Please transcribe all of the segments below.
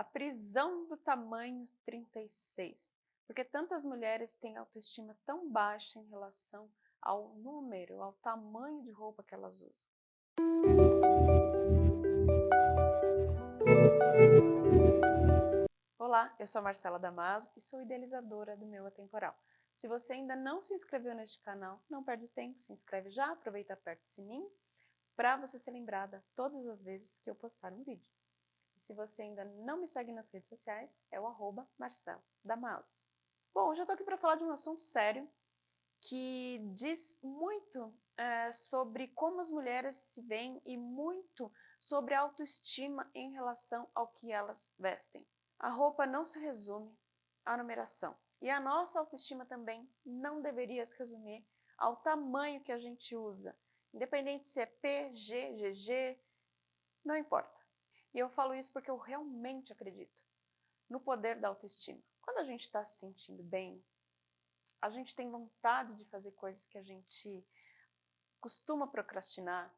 a prisão do tamanho 36. Porque tantas mulheres têm autoestima tão baixa em relação ao número, ao tamanho de roupa que elas usam. Olá, eu sou Marcela Damaso e sou idealizadora do Meu Atemporal. Se você ainda não se inscreveu neste canal, não perde tempo, se inscreve já, aproveita aperta o sininho para você ser lembrada todas as vezes que eu postar um vídeo. Se você ainda não me segue nas redes sociais, é o arroba Marcela Damaso. Bom, hoje eu estou aqui para falar de um assunto sério que diz muito é, sobre como as mulheres se veem e muito sobre a autoestima em relação ao que elas vestem. A roupa não se resume à numeração. E a nossa autoestima também não deveria se resumir ao tamanho que a gente usa. Independente se é P, G, GG, não importa. E eu falo isso porque eu realmente acredito no poder da autoestima. Quando a gente está se sentindo bem, a gente tem vontade de fazer coisas que a gente costuma procrastinar.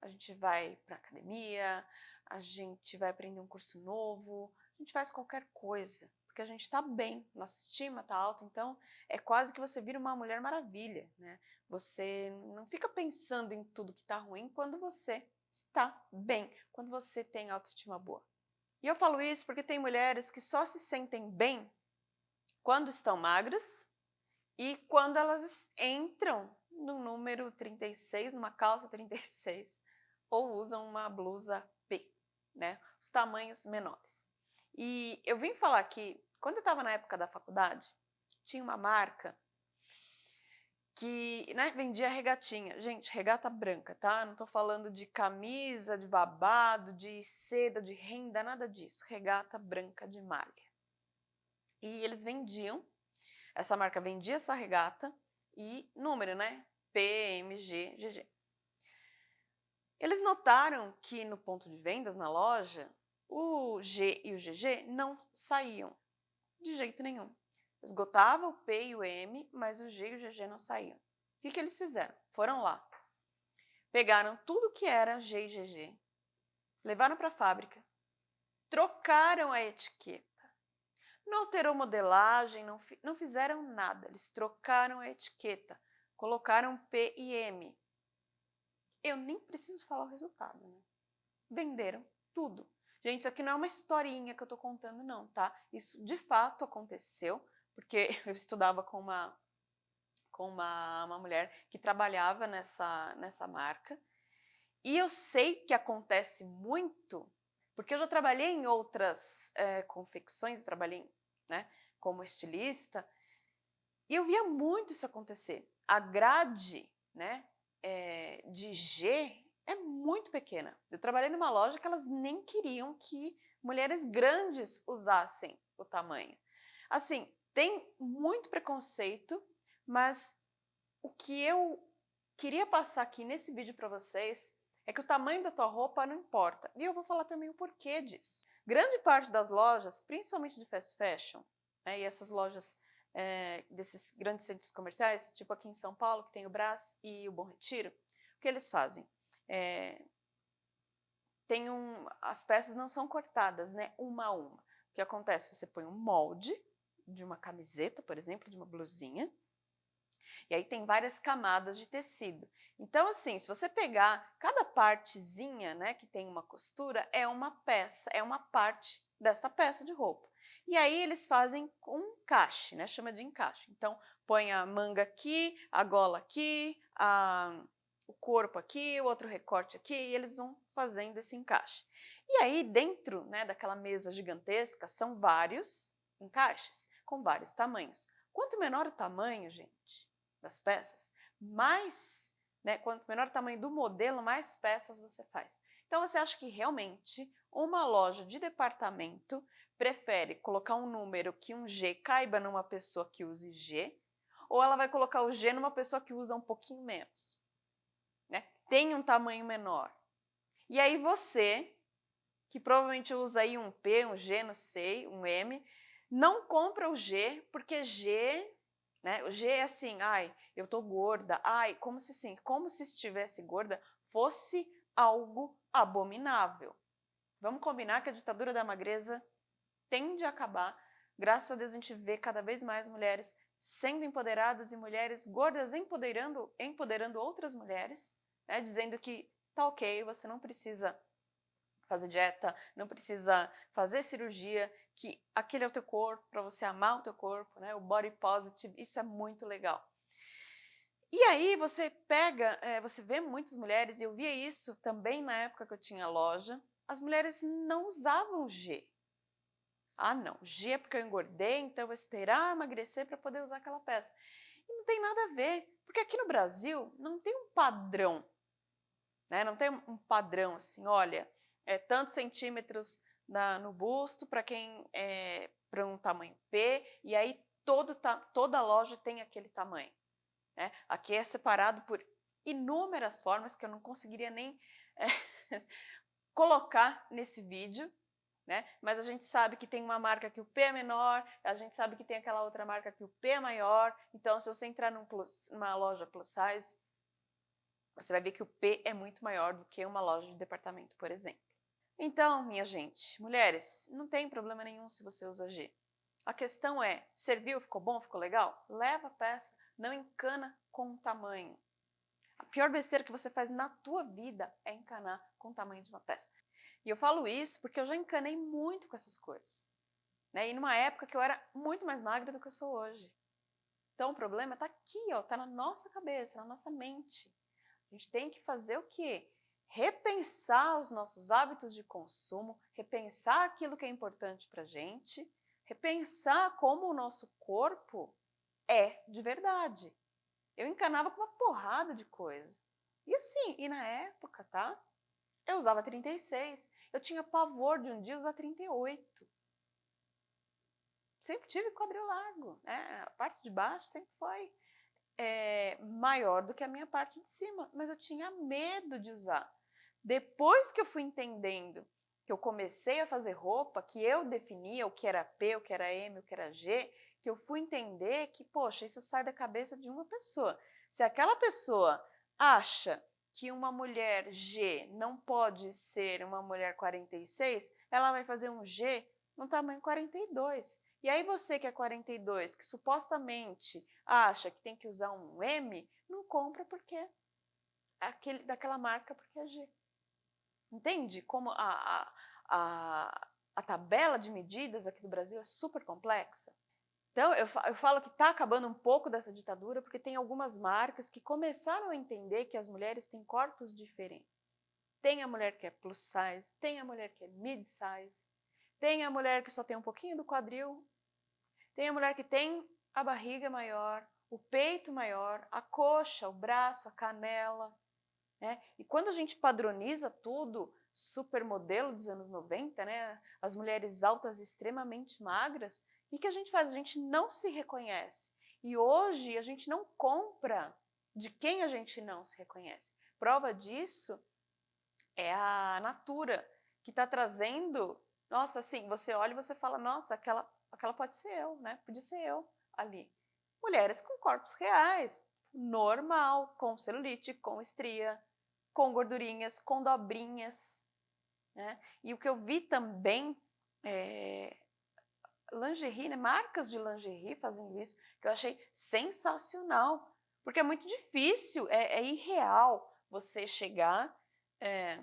A gente vai para academia, a gente vai aprender um curso novo, a gente faz qualquer coisa, porque a gente está bem, nossa estima está alta, então é quase que você vira uma mulher maravilha, né? Você não fica pensando em tudo que está ruim quando você está bem, quando você tem autoestima boa. E eu falo isso porque tem mulheres que só se sentem bem quando estão magras e quando elas entram no número 36, numa calça 36, ou usam uma blusa P, né? Os tamanhos menores. E eu vim falar que, quando eu estava na época da faculdade, tinha uma marca que né, vendia regatinha. Gente, regata branca, tá? Não estou falando de camisa, de babado, de seda, de renda, nada disso. Regata branca de malha. E eles vendiam, essa marca vendia essa regata e número, né? P, M, G, GG. Eles notaram que no ponto de vendas, na loja, o G e o GG não saíam de jeito nenhum. Esgotava o P e o M, mas o G e o GG não saíam. O que, que eles fizeram? Foram lá, pegaram tudo que era G e GG, levaram para a fábrica, trocaram a etiqueta, não alterou modelagem, não, não fizeram nada, eles trocaram a etiqueta, colocaram P e M. Eu nem preciso falar o resultado, né? Venderam tudo. Gente, isso aqui não é uma historinha que eu estou contando, não, tá? Isso de fato aconteceu, porque eu estudava com uma, com uma, uma mulher que trabalhava nessa, nessa marca, e eu sei que acontece muito, porque eu já trabalhei em outras é, confecções, trabalhei né, como estilista, e eu via muito isso acontecer. A grade né, é, de G é muito pequena. Eu trabalhei numa loja que elas nem queriam que mulheres grandes usassem o tamanho. Assim, tem muito preconceito, mas o que eu queria passar aqui nesse vídeo para vocês é que o tamanho da tua roupa não importa. E eu vou falar também o porquê disso. Grande parte das lojas, principalmente de fast fashion, né, e essas lojas é, desses grandes centros comerciais, tipo aqui em São Paulo, que tem o Brás e o Bom Retiro, o que eles fazem? é, tem um, as peças não são cortadas, né, uma a uma. O que acontece? Você põe um molde de uma camiseta, por exemplo, de uma blusinha, e aí tem várias camadas de tecido. Então, assim, se você pegar cada partezinha, né, que tem uma costura, é uma peça, é uma parte desta peça de roupa. E aí eles fazem um encaixe, né, chama de encaixe. Então, põe a manga aqui, a gola aqui, a, o corpo aqui, o outro recorte aqui, e eles vão fazendo esse encaixe. E aí, dentro né, daquela mesa gigantesca, são vários encaixes, com vários tamanhos. Quanto menor o tamanho, gente, das peças, mais, né, quanto menor o tamanho do modelo, mais peças você faz. Então, você acha que realmente uma loja de departamento prefere colocar um número que um G caiba numa pessoa que use G, ou ela vai colocar o G numa pessoa que usa um pouquinho menos? tem um tamanho menor. E aí você, que provavelmente usa aí um P, um G, não sei, um M, não compra o G, porque G, né, o G é assim, ai, eu tô gorda, ai, como se sim, como se estivesse gorda fosse algo abominável. Vamos combinar que a ditadura da magreza tende a acabar. Graças a Deus a gente vê cada vez mais mulheres sendo empoderadas e mulheres gordas empoderando, empoderando outras mulheres, né, dizendo que tá ok, você não precisa fazer dieta, não precisa fazer cirurgia, que aquele é o teu corpo, para você amar o teu corpo, né, o body positive, isso é muito legal. E aí você pega, é, você vê muitas mulheres, e eu via isso também na época que eu tinha loja, as mulheres não usavam G. Ah não, G é porque eu engordei, então eu vou esperar emagrecer para poder usar aquela peça. E não tem nada a ver, porque aqui no Brasil não tem um padrão, né? não tem um padrão assim, olha, é tantos centímetros na, no busto para quem é para um tamanho P, e aí todo, toda loja tem aquele tamanho. Né? Aqui é separado por inúmeras formas que eu não conseguiria nem é, colocar nesse vídeo, né? mas a gente sabe que tem uma marca que o P é menor, a gente sabe que tem aquela outra marca que o P é maior, então se você entrar num plus, numa loja plus size, você vai ver que o P é muito maior do que uma loja de departamento, por exemplo. Então, minha gente, mulheres, não tem problema nenhum se você usa G. A questão é, serviu, ficou bom, ficou legal? Leva a peça, não encana com o tamanho. A pior besteira que você faz na tua vida é encanar com o tamanho de uma peça. E eu falo isso porque eu já encanei muito com essas coisas. Né? E numa época que eu era muito mais magra do que eu sou hoje. Então o problema está aqui, está na nossa cabeça, na nossa mente. A gente tem que fazer o quê? Repensar os nossos hábitos de consumo, repensar aquilo que é importante para a gente, repensar como o nosso corpo é de verdade. Eu encanava com uma porrada de coisa. E assim, e na época, tá? Eu usava 36. Eu tinha pavor de um dia usar 38. Sempre tive quadril largo, né? A parte de baixo sempre foi é, maior do que a minha parte de cima, mas eu tinha medo de usar. Depois que eu fui entendendo que eu comecei a fazer roupa, que eu definia o que era P, o que era M, o que era G, que eu fui entender que, poxa, isso sai da cabeça de uma pessoa. Se aquela pessoa acha que uma mulher G não pode ser uma mulher 46, ela vai fazer um G no tamanho 42. E aí você que é 42, que supostamente acha que tem que usar um M, não compra porque é aquele, daquela marca porque é G. Entende como a, a, a, a tabela de medidas aqui do Brasil é super complexa? Então, eu, eu falo que está acabando um pouco dessa ditadura porque tem algumas marcas que começaram a entender que as mulheres têm corpos diferentes. Tem a mulher que é plus size, tem a mulher que é mid size, tem a mulher que só tem um pouquinho do quadril, tem a mulher que tem a barriga maior, o peito maior, a coxa, o braço, a canela. Né? E quando a gente padroniza tudo, supermodelo dos anos 90, né? as mulheres altas extremamente magras, e que a gente faz? A gente não se reconhece. E hoje a gente não compra de quem a gente não se reconhece. Prova disso é a Natura, que está trazendo, nossa, assim, você olha e você fala, nossa, aquela, aquela pode ser eu, né? Podia ser eu ali. Mulheres com corpos reais, normal, com celulite, com estria, com gordurinhas, com dobrinhas. Né? E o que eu vi também é, lingerie, né? marcas de lingerie fazendo isso, que eu achei sensacional, porque é muito difícil, é, é irreal você chegar, é,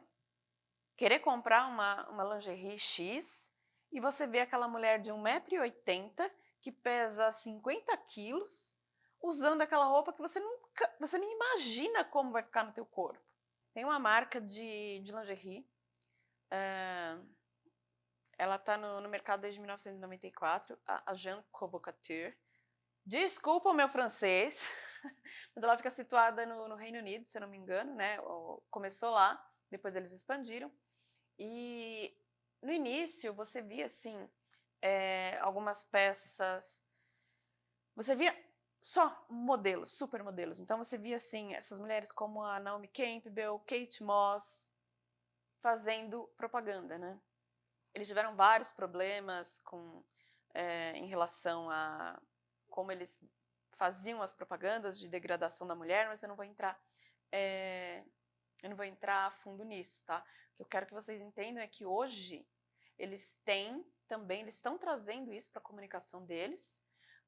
querer comprar uma, uma lingerie X e você vê aquela mulher de 1,80m que pesa 50 quilos, usando aquela roupa que você nunca, você nem imagina como vai ficar no teu corpo. Tem uma marca de, de lingerie, uh, ela está no, no, mercado desde 1994, a, a Jean Couture. Desculpa o meu francês, mas ela fica situada no, no, Reino Unido, se eu não me engano, né? Começou lá, depois eles expandiram. E no início você via, assim, é, algumas peças... Você via só modelos, super modelos. Então você via, assim, essas mulheres como a Naomi Campbell, Kate Moss, fazendo propaganda, né? Eles tiveram vários problemas com, é, em relação a como eles faziam as propagandas de degradação da mulher, mas eu não vou entrar, é, eu não vou entrar a fundo nisso, tá? O que eu quero que vocês entendam é que hoje eles têm também eles estão trazendo isso para a comunicação deles,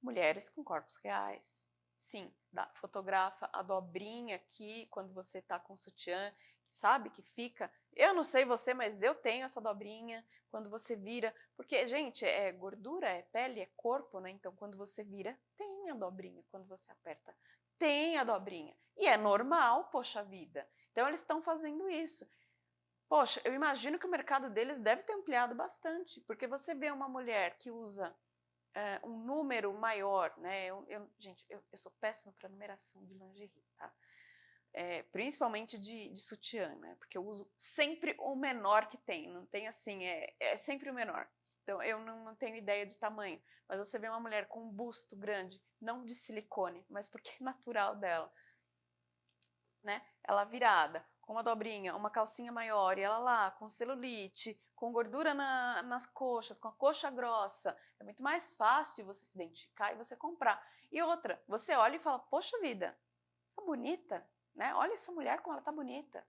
mulheres com corpos reais. Sim, da, fotografa a dobrinha aqui quando você está com sutiã, sabe que fica. Eu não sei você, mas eu tenho essa dobrinha quando você vira, porque gente, é gordura, é pele, é corpo, né? Então quando você vira, tem a dobrinha quando você aperta. Tem a dobrinha. E é normal, poxa vida. Então eles estão fazendo isso. Poxa, eu imagino que o mercado deles deve ter ampliado bastante, porque você vê uma mulher que usa é, um número maior, né? Eu, eu, gente, eu, eu sou péssima para numeração de lingerie, tá? É, principalmente de, de sutiã, né? Porque eu uso sempre o menor que tem, não tem assim, é, é sempre o menor. Então, eu não, não, tenho ideia de tamanho, mas você vê uma mulher com um busto grande, não de silicone, mas porque é natural dela, né? Ela virada, com uma dobrinha, uma calcinha maior, e ela lá, com celulite, com gordura na, nas coxas, com a coxa grossa, é muito mais fácil você se identificar e você comprar. E outra, você olha e fala, poxa vida, tá bonita, né? Olha essa mulher como ela tá bonita.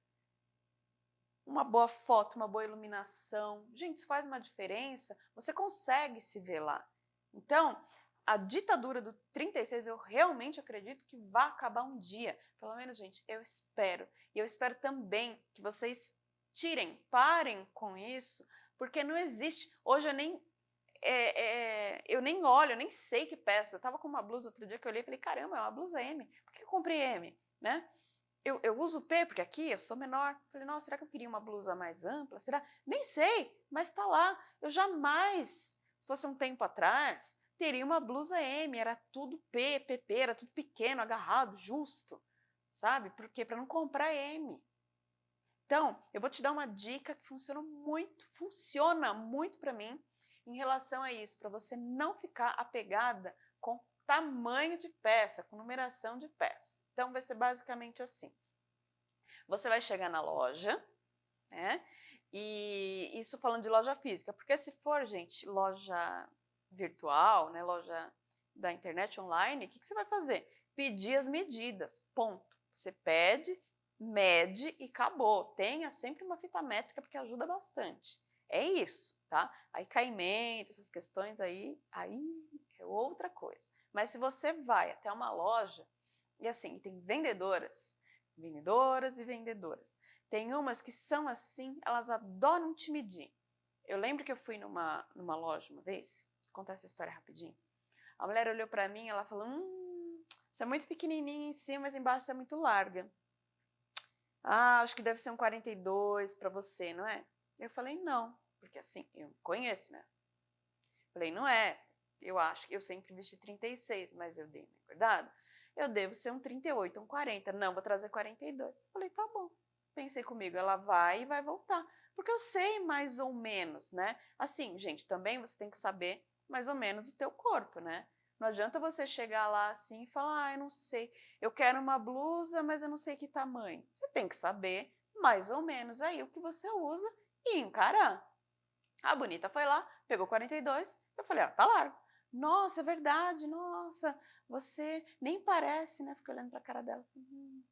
Uma boa foto, uma boa iluminação, gente, isso faz uma diferença, você consegue se ver lá. Então, a ditadura do 36 eu realmente acredito que vai acabar um dia. Pelo menos, gente, eu espero. E eu espero também que vocês tirem, parem com isso, porque não existe. Hoje eu nem é, é, eu nem olho, eu nem sei que peça. Eu tava com uma blusa outro dia que eu olhei e falei, caramba, é uma blusa M. Por que eu comprei M? Né? Eu, eu uso P, porque aqui eu sou menor. Falei, nossa, será que eu queria uma blusa mais ampla? Será? Nem sei, mas tá lá. Eu jamais, se fosse um tempo atrás, teria uma blusa M, era tudo P, PP, era tudo pequeno, agarrado, justo, sabe? Porque para não comprar M. Então, eu vou te dar uma dica que funciona muito, funciona muito para mim em relação a isso, para você não ficar apegada com tamanho de peça, com numeração de peça. Então, vai ser basicamente assim. Você vai chegar na loja, né? E isso falando de loja física, porque se for, gente, loja virtual, né, loja da internet online, o que, que você vai fazer? Pedir as medidas, ponto. Você pede, mede e acabou. Tenha sempre uma fita métrica porque ajuda bastante. É isso, tá? Aí caimento, essas questões aí, aí é outra coisa. Mas se você vai até uma loja, e assim, tem vendedoras, vendedoras e vendedoras. Tem umas que são assim, elas adoram te medir. Eu lembro que eu fui numa, numa loja uma vez, contar essa história rapidinho. A mulher olhou para mim, ela falou, hum, você é muito pequenininha em cima, mas embaixo você é muito larga. Ah, acho que deve ser um 42 para você, não é? Eu falei, não, porque assim, eu conheço, né? Falei, não é, eu acho que eu sempre vesti 36, mas eu dei uma engordada. Eu devo ser um 38, um 40. Não, vou trazer 42. Falei, tá bom. Pensei comigo, ela vai e vai voltar. Porque eu sei mais ou menos, né? Assim, gente, também você tem que saber mais ou menos o teu corpo, né? Não adianta você chegar lá assim e falar, ah, eu não sei, eu quero uma blusa, mas eu não sei que tamanho. Você tem que saber mais ou menos aí o que você usa e encarar. A bonita foi lá, pegou 42, eu falei, ó, ah, tá largo. Nossa, é verdade, nossa, você nem parece, né? Fiquei olhando pra cara dela. Uhum.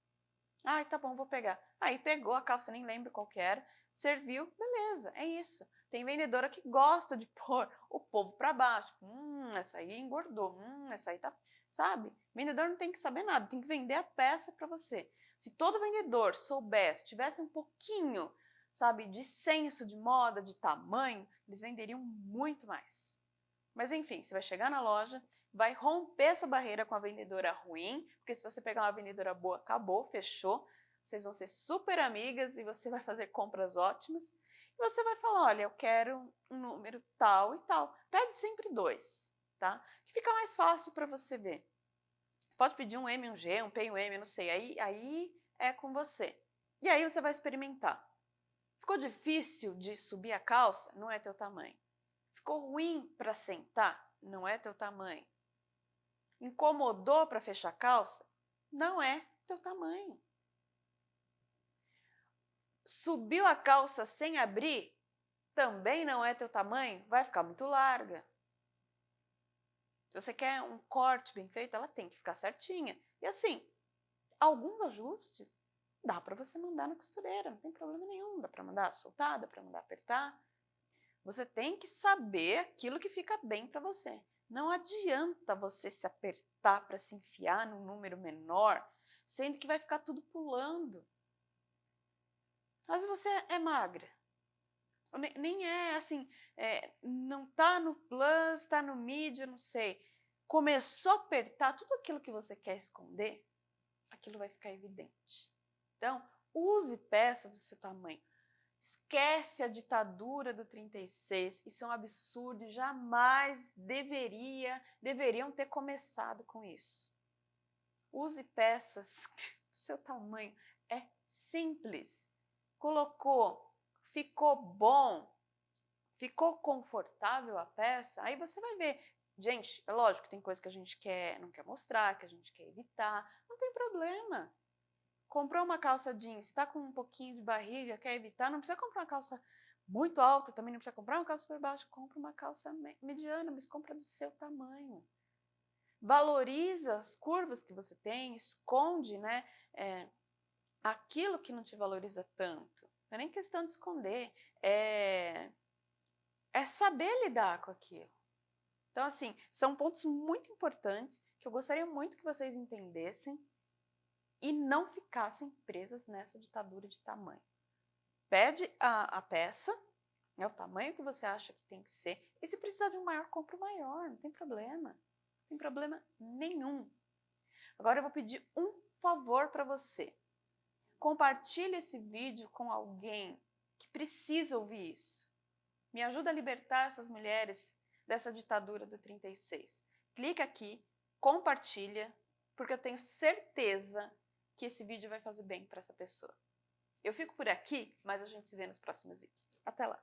Ai, tá bom, vou pegar. Aí pegou a calça, nem lembro qual que era, serviu, beleza, é isso. Tem vendedora que gosta de pôr o povo para baixo. Hum, essa aí engordou. Hum, essa aí tá. Sabe? Vendedor não tem que saber nada, tem que vender a peça para você. Se todo vendedor soubesse, tivesse um pouquinho, sabe, de senso de moda, de tamanho, eles venderiam muito mais. Mas enfim, você vai chegar na loja, vai romper essa barreira com a vendedora ruim, porque se você pegar uma vendedora boa, acabou, fechou. Vocês vão ser super amigas e você vai fazer compras ótimas. Você vai falar, olha, eu quero um número tal e tal. Pede sempre dois, tá? Que fica mais fácil para você ver. Você pode pedir um M, um G, um P, um M, não sei. Aí, aí é com você. E aí você vai experimentar. Ficou difícil de subir a calça? Não é teu tamanho. Ficou ruim para sentar? Não é teu tamanho. Incomodou para fechar a calça? Não é teu tamanho. Subiu a calça sem abrir? Também não é teu tamanho? Vai ficar muito larga. Se você quer um corte bem feito, ela tem que ficar certinha. E assim, alguns ajustes dá para você mandar na costureira, não tem problema nenhum. Dá para mandar soltar, dá para mandar apertar. Você tem que saber aquilo que fica bem para você. Não adianta você se apertar para se enfiar num número menor, sendo que vai ficar tudo pulando. Às vezes você é magra, nem é assim, é, não tá no plus, tá no eu não sei. Começou a apertar tudo aquilo que você quer esconder, aquilo vai ficar evidente. Então, use peças do seu tamanho. Esquece a ditadura do 36, isso é um absurdo jamais deveria, deveriam ter começado com isso. Use peças do seu tamanho, é simples. Colocou ficou bom, ficou confortável a peça, aí você vai ver. Gente, é lógico, tem coisa que a gente quer, não quer mostrar, que a gente quer evitar, não tem problema. Comprou uma calça jeans, está com um pouquinho de barriga, quer evitar, não precisa comprar uma calça muito alta, também não precisa comprar uma calça por baixo, compra uma calça mediana, mas compra do seu tamanho. Valoriza as curvas que você tem, esconde né, é, aquilo que não te valoriza tanto. Não é nem questão de esconder, é, é saber lidar com aquilo. Então, assim, são pontos muito importantes que eu gostaria muito que vocês entendessem e não ficassem presas nessa ditadura de tamanho. Pede a, a peça, é o tamanho que você acha que tem que ser, e se precisar de um maior, compra o maior, não tem problema. Não tem problema nenhum. Agora eu vou pedir um favor para você. Compartilhe esse vídeo com alguém que precisa ouvir isso. Me ajuda a libertar essas mulheres dessa ditadura do 36. Clica aqui, compartilha, porque eu tenho certeza que esse vídeo vai fazer bem para essa pessoa. Eu fico por aqui, mas a gente se vê nos próximos vídeos. Até lá!